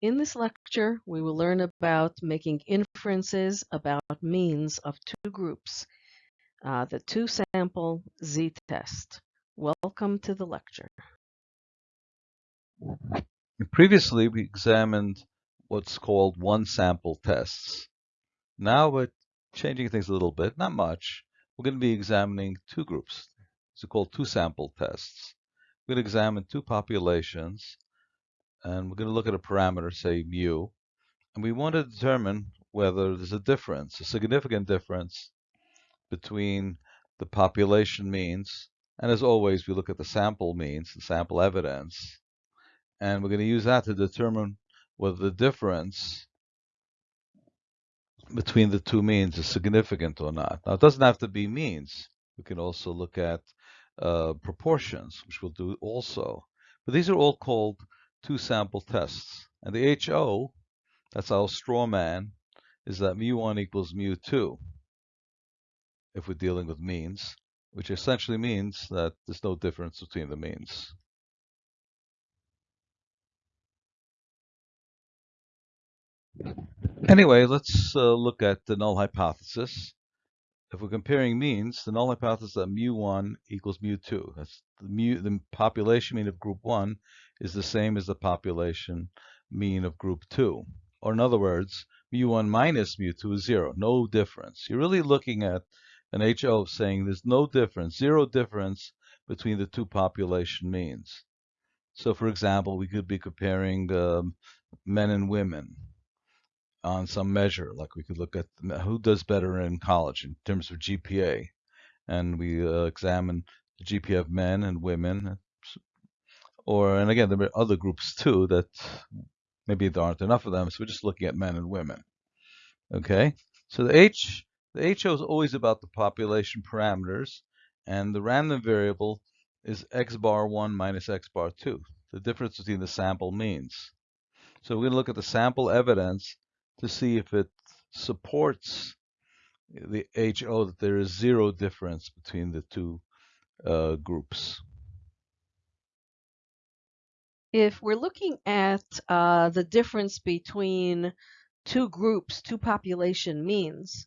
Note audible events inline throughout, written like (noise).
In this lecture, we will learn about making inferences about means of two groups, uh, the two-sample z-test. Welcome to the lecture. Previously, we examined what's called one-sample tests. Now we're changing things a little bit, not much. We're going to be examining two groups. These are called two-sample tests. We're going to examine two populations and we're going to look at a parameter, say mu, and we want to determine whether there's a difference, a significant difference between the population means, and as always, we look at the sample means, the sample evidence, and we're going to use that to determine whether the difference between the two means is significant or not. Now, it doesn't have to be means. We can also look at uh, proportions, which we'll do also. But these are all called two sample tests. And the HO, that's our straw man, is that mu1 equals mu2 if we're dealing with means, which essentially means that there's no difference between the means. Anyway, let's uh, look at the null hypothesis. If we're comparing means, the null hypothesis that mu1 equals mu2. That's the, mu, the population mean of group 1 is the same as the population mean of group 2. Or in other words, mu1 minus mu2 is 0, no difference. You're really looking at an HO saying there's no difference, zero difference between the two population means. So for example, we could be comparing um, men and women on some measure, like we could look at who does better in college in terms of GPA. And we uh, examine the GPA of men and women or and again there are other groups too that maybe there aren't enough of them so we're just looking at men and women. Okay? So the h the HO is always about the population parameters and the random variable is x bar 1 minus x bar 2 the difference between the sample means. So we're going to look at the sample evidence to see if it supports the HO that there is zero difference between the two uh, groups if we're looking at uh, the difference between two groups, two population means,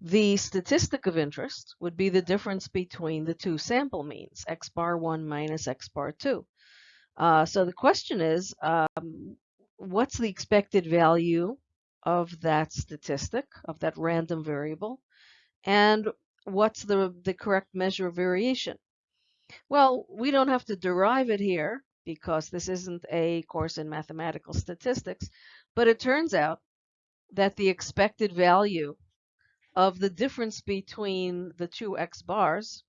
the statistic of interest would be the difference between the two sample means, x bar 1 minus x bar 2. Uh, so the question is, um, what's the expected value of that statistic, of that random variable, and what's the, the correct measure of variation? Well, we don't have to derive it here because this isn't a course in mathematical statistics, but it turns out that the expected value of the difference between the two x bars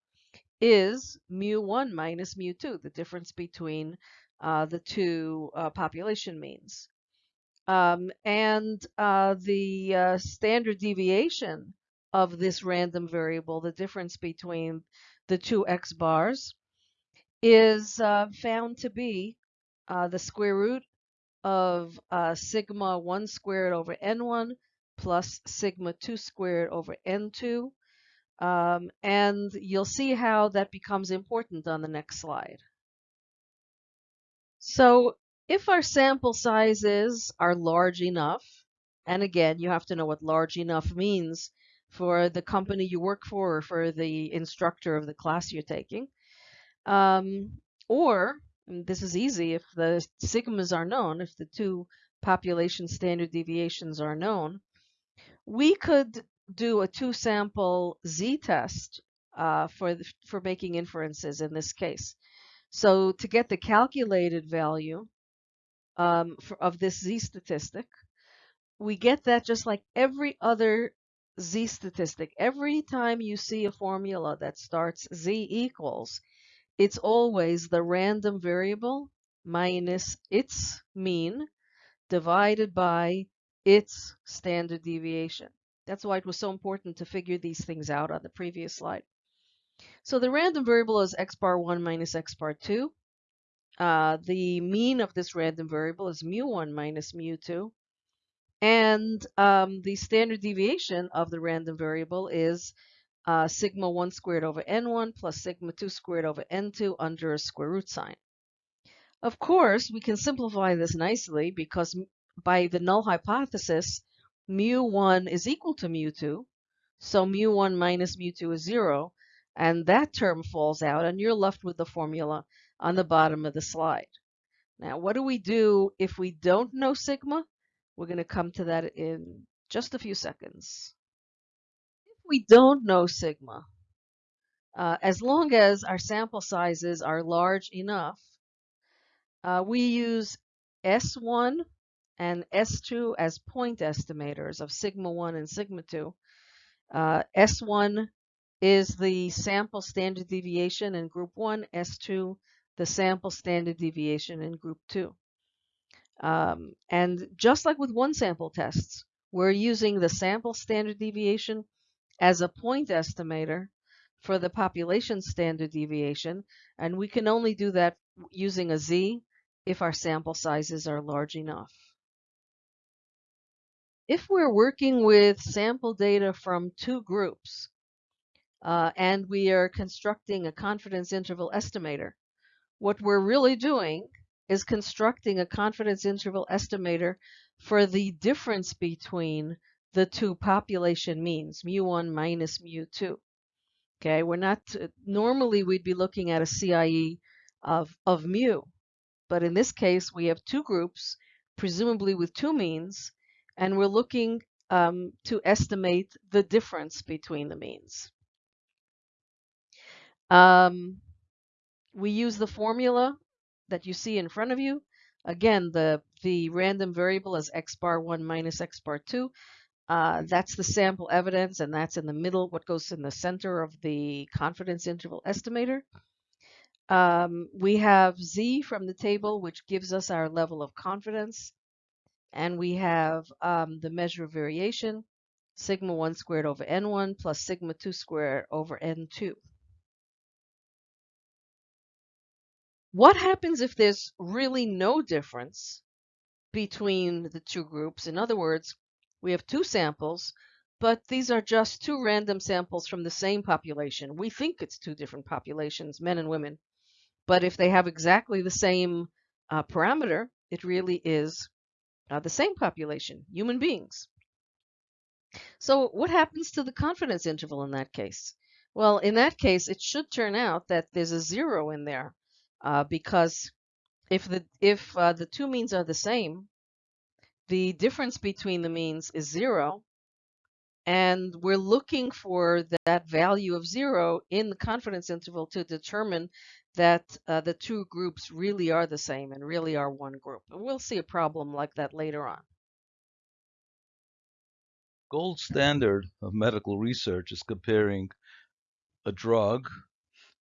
is mu1 minus mu2, the difference between uh, the two uh, population means. Um, and uh, the uh, standard deviation of this random variable, the difference between the two x bars, is uh, found to be uh, the square root of uh, sigma 1 squared over n1 plus sigma 2 squared over n2. Um, and you'll see how that becomes important on the next slide. So if our sample sizes are large enough, and again, you have to know what large enough means for the company you work for or for the instructor of the class you're taking. Um, or, this is easy, if the sigmas are known, if the two population standard deviations are known, we could do a two-sample z-test uh, for, for making inferences in this case. So to get the calculated value um, for, of this z statistic, we get that just like every other z statistic. Every time you see a formula that starts z equals, it's always the random variable minus its mean divided by its standard deviation. That's why it was so important to figure these things out on the previous slide. So the random variable is x bar 1 minus x bar 2. Uh, the mean of this random variable is mu1 minus mu2. And um, the standard deviation of the random variable is uh, sigma 1 squared over n1 plus sigma 2 squared over n2 under a square root sign. Of course, we can simplify this nicely because by the null hypothesis, mu1 is equal to mu2. So mu1 minus mu2 is 0. And that term falls out, and you're left with the formula on the bottom of the slide. Now, what do we do if we don't know sigma? We're going to come to that in just a few seconds. If we don't know sigma, uh, as long as our sample sizes are large enough, uh, we use S1 and S2 as point estimators of sigma 1 and sigma 2. Uh, S1 is the sample standard deviation in group 1, S2 the sample standard deviation in group 2. Um, and just like with one sample tests, we're using the sample standard deviation as a point estimator for the population standard deviation, and we can only do that using a z if our sample sizes are large enough. If we're working with sample data from two groups, uh, and we are constructing a confidence interval estimator, what we're really doing is constructing a confidence interval estimator for the difference between the two population means, mu1 minus mu2. Okay, we're not, normally we'd be looking at a CIE of, of mu, but in this case we have two groups, presumably with two means, and we're looking um, to estimate the difference between the means. Um, we use the formula that you see in front of you. Again, the, the random variable is x bar 1 minus x bar 2. Uh, that's the sample evidence, and that's in the middle, what goes in the center of the confidence interval estimator. Um, we have z from the table, which gives us our level of confidence. And we have um, the measure of variation, sigma 1 squared over n1 plus sigma 2 squared over n2. What happens if there's really no difference between the two groups? In other words, we have two samples, but these are just two random samples from the same population. We think it's two different populations, men and women. But if they have exactly the same uh, parameter, it really is uh, the same population, human beings. So what happens to the confidence interval in that case? Well, in that case, it should turn out that there's a zero in there uh, because if the if uh, the two means are the same, the difference between the means is zero, and we're looking for that value of zero in the confidence interval to determine that uh, the two groups really are the same and really are one group. We'll see a problem like that later on. Gold standard of medical research is comparing a drug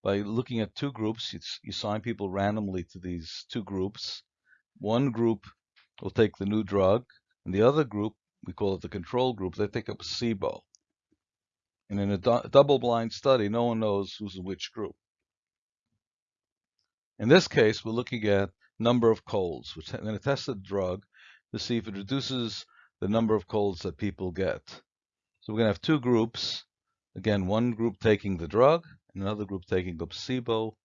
by looking at two groups. You, assign people randomly to these two groups. One group will take the new drug, and the other group, we call it the control group, they take a placebo. And in a double-blind study, no one knows who's in which group. In this case, we're looking at number of colds. We're going to test the drug to see if it reduces the number of colds that people get. So we're going to have two groups. Again, one group taking the drug, and another group taking placebo,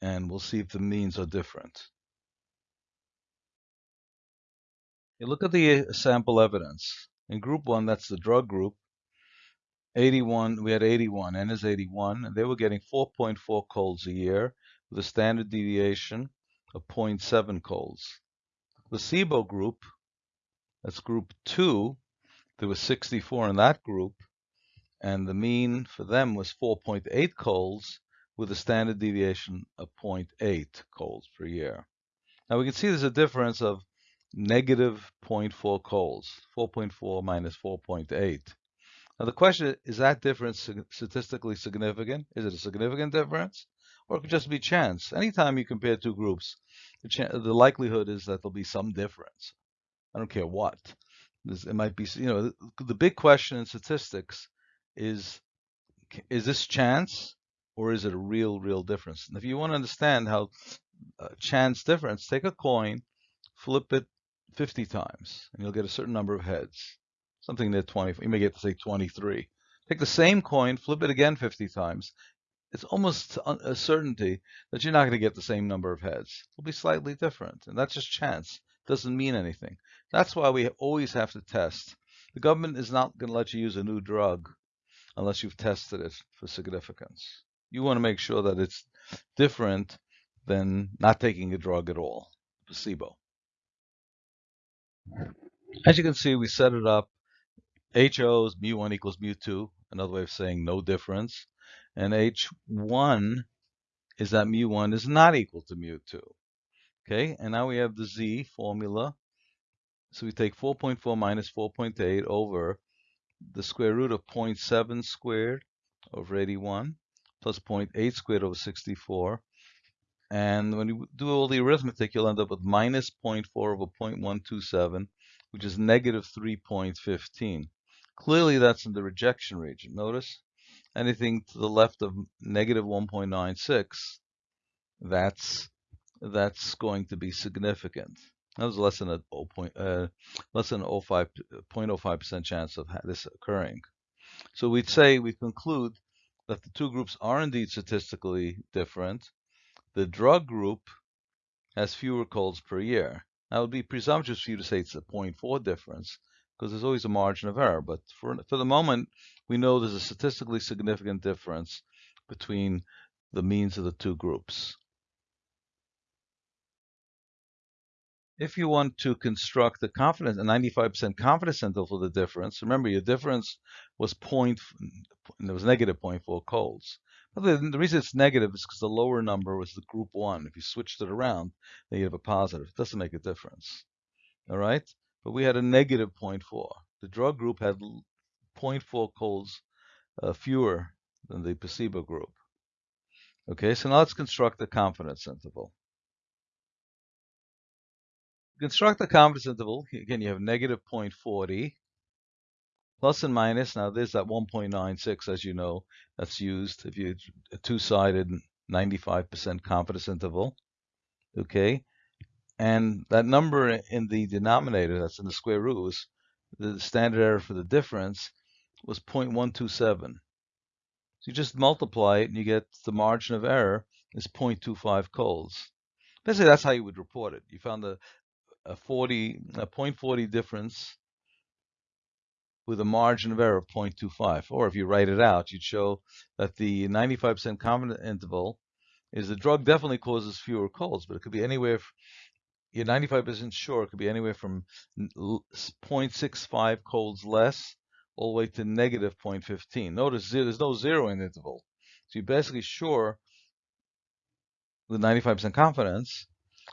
and we'll see if the means are different. You look at the uh, sample evidence. In group one, that's the drug group, 81, we had 81, N is 81, and they were getting 4.4 colds a year with a standard deviation of 0.7 colds. The placebo group, that's group 2, there was 64 in that group, and the mean for them was 4.8 colds with a standard deviation of 0.8 colds per year. Now we can see there's a difference of negative 0.4 colds, 4.4 minus 4.8. Now the question is, that difference statistically significant? Is it a significant difference? or it could just be chance. Anytime you compare two groups, the, the likelihood is that there'll be some difference. I don't care what. it might be, you know, the big question in statistics is, is this chance or is it a real, real difference? And if you want to understand how uh, chance difference, take a coin, flip it 50 times, and you'll get a certain number of heads. Something near 20, you may get to say 23. Take the same coin, flip it again 50 times, it's almost a certainty that you're not going to get the same number of heads. It'll be slightly different, and that's just chance. It doesn't mean anything. That's why we always have to test. The government is not going to let you use a new drug unless you've tested it for significance. You want to make sure that it's different than not taking a drug at all, placebo. As you can see, we set it up. HO is mu1 equals mu2, another way of saying no difference. And H1 is that mu1 is not equal to mu2. Okay, and now we have the Z formula. So we take 4.4 minus 4.8 over the square root of 0.7 squared over 81 plus 0.8 squared over 64. And when you do all the arithmetic, you'll end up with minus 0.4 over 0.127, which is negative 3.15. Clearly, that's in the rejection region. Notice anything to the left of negative 1.96, that's that's going to be significant. That was less than a 0. Point, uh, less than 0.05 0.05% chance of this occurring. So we'd say we conclude that the two groups are indeed statistically different. The drug group has fewer colds per year. Now it would be presumptuous for you to say it's a 0.4 difference because there's always a margin of error. But for for the moment, we know there's a statistically significant difference between the means of the two groups. If you want to construct the confidence, a 95% confidence interval for the difference, remember your difference was point, there was negative 0.4 colds. But the, the reason it's negative is because the lower number was the group one. If you switched it around, then you have a positive. It doesn't make a difference. All right? But we had a negative 0.4. The drug group had 0.4 colds uh, fewer than the placebo group. Okay, so now let's construct the confidence interval construct the confidence interval. Again, you have negative 0.40 plus and minus. Now there's that 1.96, as you know, that's used if you a two-sided 95% confidence interval. Okay, and that number in the denominator, that's in the square root, was the standard error for the difference was 0.127. So you just multiply it and you get the margin of error is 0.25 colds. Basically, that's how you would report it. You found the, a 40, a 0.40 difference with a margin of error of 0.25. Or if you write it out, you'd show that the 95% confidence interval is the drug definitely causes fewer colds, but it could be anywhere, you're 95% sure it could be anywhere from 0.65 colds less all the way to negative 0.15. Notice there's no zero in the interval. So you're basically sure with 95% confidence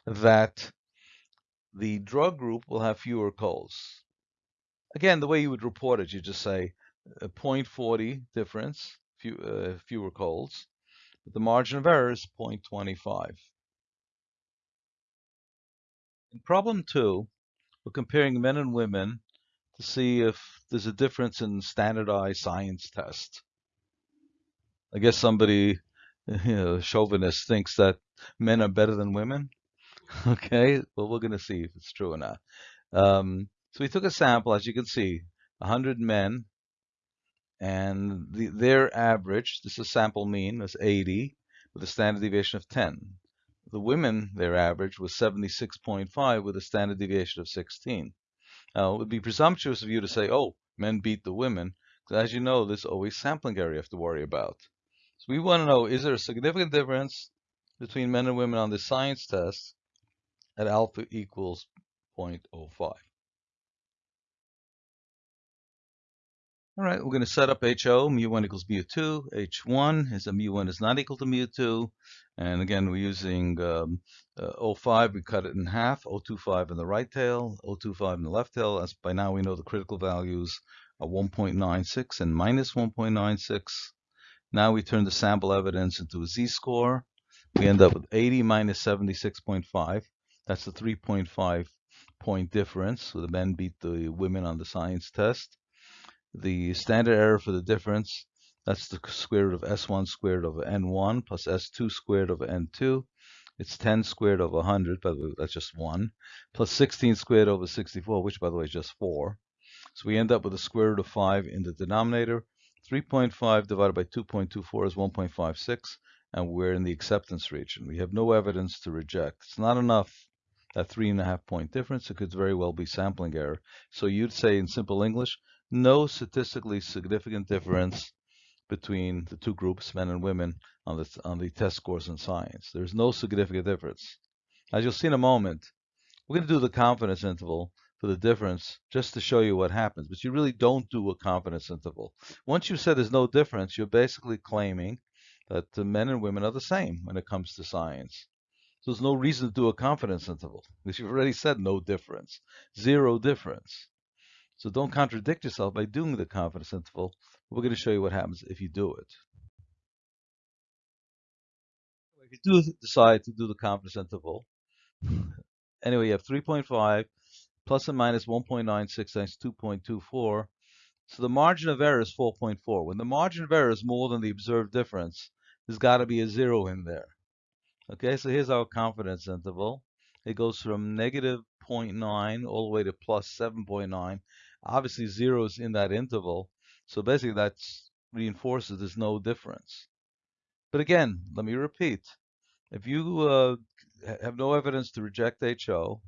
that the drug group will have fewer calls. Again, the way you would report it, you just say a 0.40 difference, few, uh, fewer calls, but the margin of error is 0.25. In problem two, we're comparing men and women to see if there's a difference in standardized science tests. I guess somebody, (laughs) you know, chauvinist thinks that men are better than women. (laughs) Okay, well, we're going to see if it's true or not. Um, so we took a sample, as you can see, 100 men, and the, their average, this is sample mean, was 80, with a standard deviation of 10. The women, their average was 76.5 with a standard deviation of 16. Now, it would be presumptuous of you to say, oh, men beat the women, because as you know, there's always sampling error you have to worry about. So we want to know, is there a significant difference between men and women on the science test? At alpha equals 0.05. All right, we're going to set up HO, mu1 equals mu2. H1 is that mu1 is not equal to mu2. And again, we're using um, uh, 05, we cut it in half, 025 in the right tail, 025 in the left tail. As by now we know the critical values are 1.96 and minus 1.96. Now we turn the sample evidence into a z-score. We end up with 80 minus 76.5. That's the 3.5 point difference. So the men beat the women on the science test. The standard error for the difference, that's the square root of S1 squared over N1 plus S2 squared over N2. It's 10 squared over 100, by the way, that's just 1, plus 16 squared over 64, which, by the way, is just 4. So we end up with a square root of 5 in the denominator. 3.5 divided by 2.24 is 1.56, and we're in the acceptance region. We have no evidence to reject. It's not enough that three and a half point difference, it could very well be sampling error. So you'd say in simple English, no statistically significant difference between the two groups, men and women, on the, on the test scores in science. There's no significant difference. As you'll see in a moment, we're going to do the confidence interval for the difference just to show you what happens, but you really don't do a confidence interval. Once you said there's no difference, you're basically claiming that the men and women are the same when it comes to science. So there's no reason to do a confidence interval because you've already said no difference, zero difference. So don't contradict yourself by doing the confidence interval. We're going to show you what happens if you do it. If you do decide to do the confidence interval, (laughs) anyway, you have 3.5 and minus 1.96 times 2.24. So the margin of error is 4.4. When the margin of error is more than the observed difference, there's got to be a zero in there. Okay, so here's our confidence interval. It goes from negative 0.9 all the way to plus 7.9. Obviously, zero is in that interval. So basically, that reinforces there's no difference. But again, let me repeat. If you uh, have no evidence to reject HO,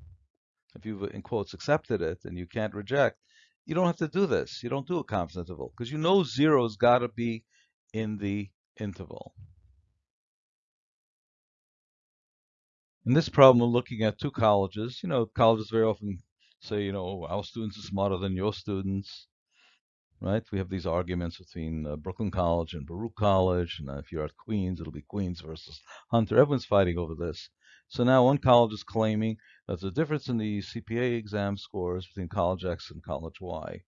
if you've, in quotes, accepted it and you can't reject, you don't have to do this. You don't do a confidence interval because you know zero's got to be in the interval. In this problem, we're looking at two colleges. You know, colleges very often say, you know, our students are smarter than your students, right? We have these arguments between uh, Brooklyn College and Baruch College. And uh, if you're at Queens, it'll be Queens versus Hunter. Everyone's fighting over this. So now one college is claiming that the difference in the CPA exam scores between college X and college Y.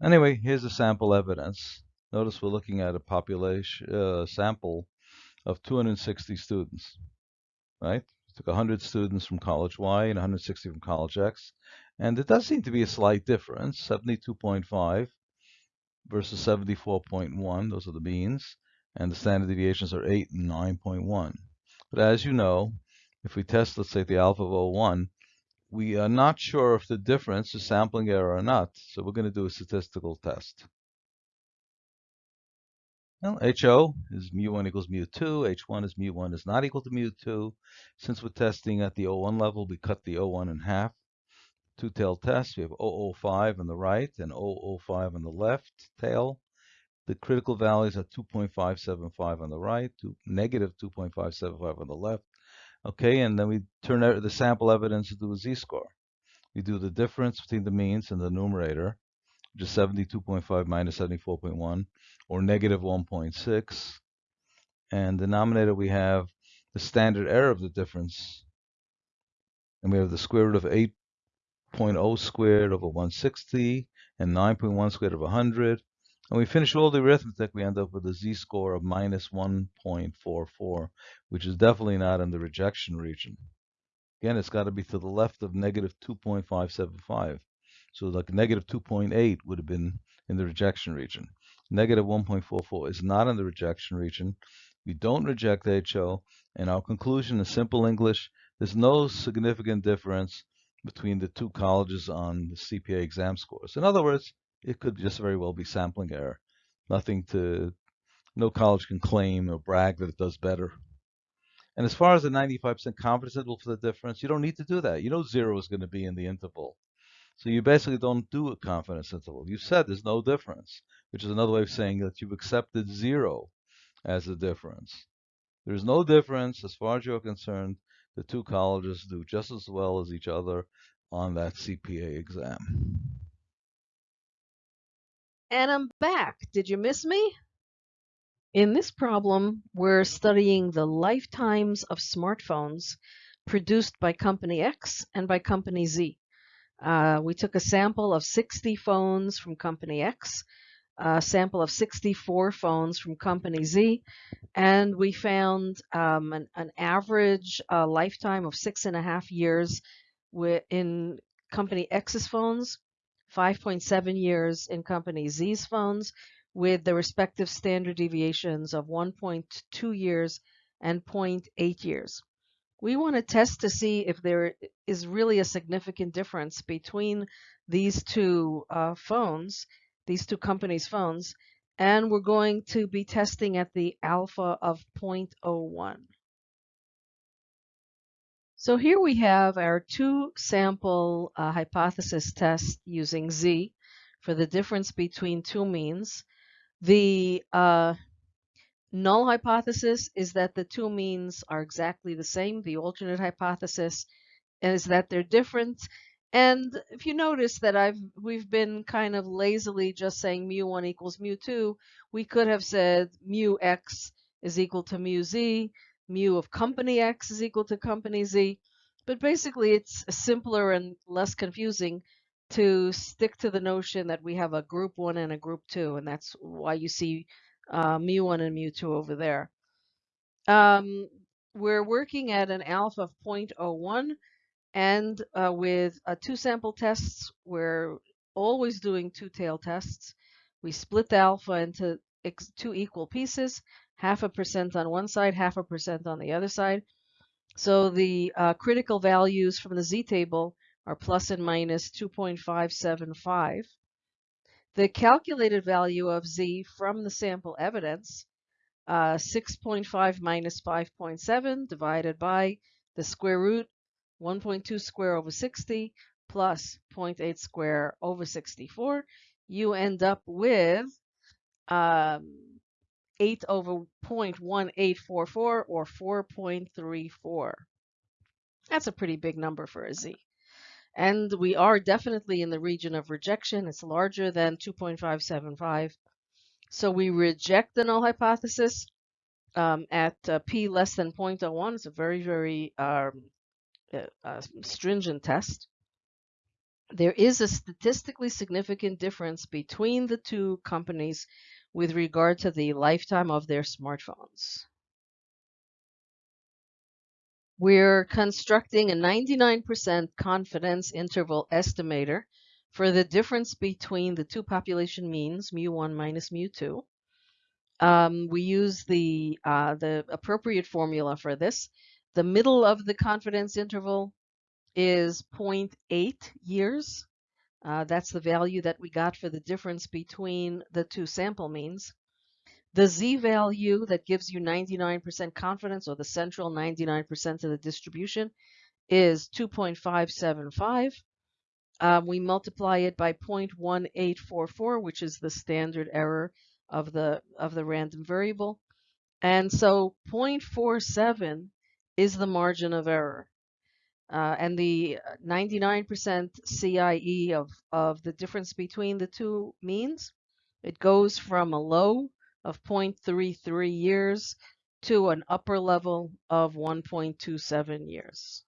Anyway, here's the sample evidence. Notice we're looking at a population uh, sample of 260 students right? Took 100 students from college Y and 160 from college X. And it does seem to be a slight difference, 72.5 versus 74.1. Those are the means. And the standard deviations are 8 and 9.1. But as you know, if we test, let's say, the alpha of 01, we are not sure if the difference is sampling error or not. So we're going to do a statistical test. Well, HO is mu1 equals mu2. H1 is mu1 is not equal to mu2. Since we're testing at the O1 level, we cut the O1 in half. Two-tailed test. We have 005 on the right and 005 on the left tail. The critical values are 2.575 on the right, to negative 2.575 on the left. Okay, and then we turn the sample evidence into a z-score. We do the difference between the means and the numerator is 72.5 minus 74.1, or negative 1.6. And denominator, we have the standard error of the difference. And we have the square root of 8.0 squared over 160 and 9.1 squared over 100. And we finish all the arithmetic, we end up with a z-score of minus 1.44, which is definitely not in the rejection region. Again, it's got to be to the left of negative 2.575. So like negative 2.8 would have been in the rejection region. Negative 1.44 is not in the rejection region. We don't reject HO, and our conclusion in simple English, there's no significant difference between the two colleges on the CPA exam scores. In other words, it could just very well be sampling error. Nothing to, no college can claim or brag that it does better. And as far as the 95% confidence interval for the difference, you don't need to do that. You know zero is going to be in the interval. So you basically don't do a confidence interval. You said there's no difference, which is another way of saying that you've accepted zero as a difference. There's no difference as far as you're concerned. The two colleges do just as well as each other on that CPA exam. And I'm back. Did you miss me? In this problem, we're studying the lifetimes of smartphones produced by company X and by company Z. Uh, we took a sample of 60 phones from company X, a sample of 64 phones from company Z, and we found um, an, an, average uh, lifetime of six and a half years in company X's phones, 5.7 years in company Z's phones, with the respective standard deviations of 1.2 years and 0.8 years we want to test to see if there is really a significant difference between these two uh, phones, these two companies' phones, and we're going to be testing at the alpha of 0.01. So here we have our two sample uh, hypothesis test using Z for the difference between two means. The uh, null hypothesis is that the two means are exactly the same. The alternate hypothesis is that they're different. And if you notice that I've we've been kind of lazily just saying mu1 equals mu2, we could have said mu x is equal to mu z, mu of company x is equal to company z. But basically, it's simpler and less confusing to stick to the notion that we have a group 1 and a group 2, and that's why you see uh, mu1 and mu2 over there. Um, we're working at an alpha of 0.01, and uh, with uh, two sample tests, we're always doing two tail tests. We split the alpha into two equal pieces, half a percent on one side, half a percent on the other side. So the uh, critical values from the z table are plus and minus 2.575. The calculated value of z from the sample evidence, uh, 6.5 minus 5.7 divided by the square root 1.2 square over 60 plus 0.8 square over 64. You end up with um, 8 over 0.1844 or 4.34. That's a pretty big number for a z. And we are definitely in the region of rejection. It's larger than 2.575. So we reject the null hypothesis um, at uh, p less than 0.01. It's a very, very um, uh, uh, stringent test. There is a statistically significant difference between the two companies with regard to the lifetime of their smartphones. We're constructing a 99% confidence interval estimator for the difference between the two population means, mu1 minus mu2. Um, we use the, uh, the appropriate formula for this. The middle of the confidence interval is 0.8 years. Uh, that's the value that we got for the difference between the two sample means. The z value that gives you 99% confidence or the central 99% of the distribution is 2.575. Um, we multiply it by 0.1844, which is the standard error of the of the random variable. And so 0.47 is the margin of error. Uh, and the 99% CIE of, of the difference between the two means, it goes from a low of 0.33 years to an upper level of 1.27 years.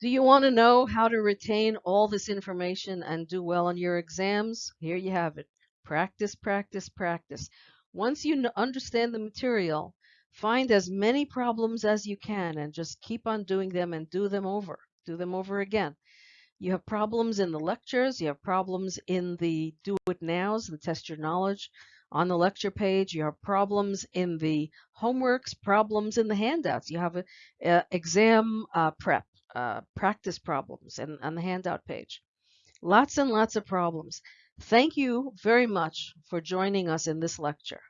Do you want to know how to retain all this information and do well on your exams? Here you have it. Practice, practice, practice. Once you understand the material, Find as many problems as you can and just keep on doing them and do them over. Do them over again. You have problems in the lectures, you have problems in the do it nows, the test your knowledge on the lecture page, you have problems in the homeworks, problems in the handouts. You have a, a exam uh, prep, uh, practice problems and on the handout page. Lots and lots of problems. Thank you very much for joining us in this lecture.